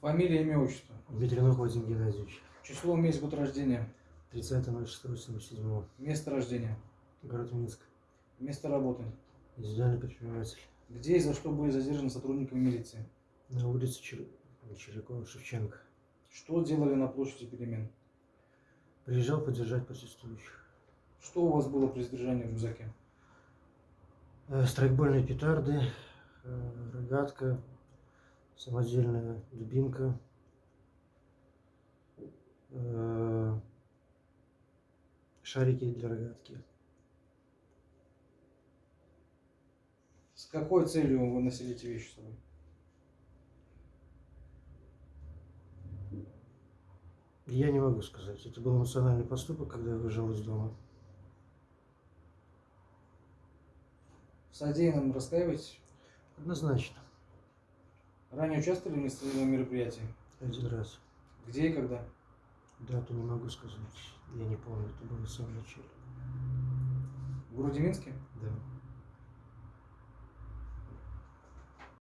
Фамилия, имя, отчество. Ветрянов Вадим Геннадьевич. Число, месяц, год рождения. 30.06.77. Место рождения. Город Минск. Место работы. Индивидуальный предприниматель. Где и за что были задержаны сотрудниками милиции? На улице Чер... Черякова Шевченко. Что делали на площади перемен? Приезжал поддержать протестующих. Что у вас было при задержании в рюкзаке? Э, Страйкбольные петарды, э, рогатка, самодельная дубинка, э, шарики для рогатки. С какой целью вы носили эти вещи с собой? Я не могу сказать. Это был эмоциональный поступок, когда я выезжал из дома. В содеянном раскаиваетесь? Однозначно. Ранее участвовали в нестабильном мероприятии? Один раз. Где и когда? Дату не могу сказать. Я не помню. Это было в самом начале. В городе Минске?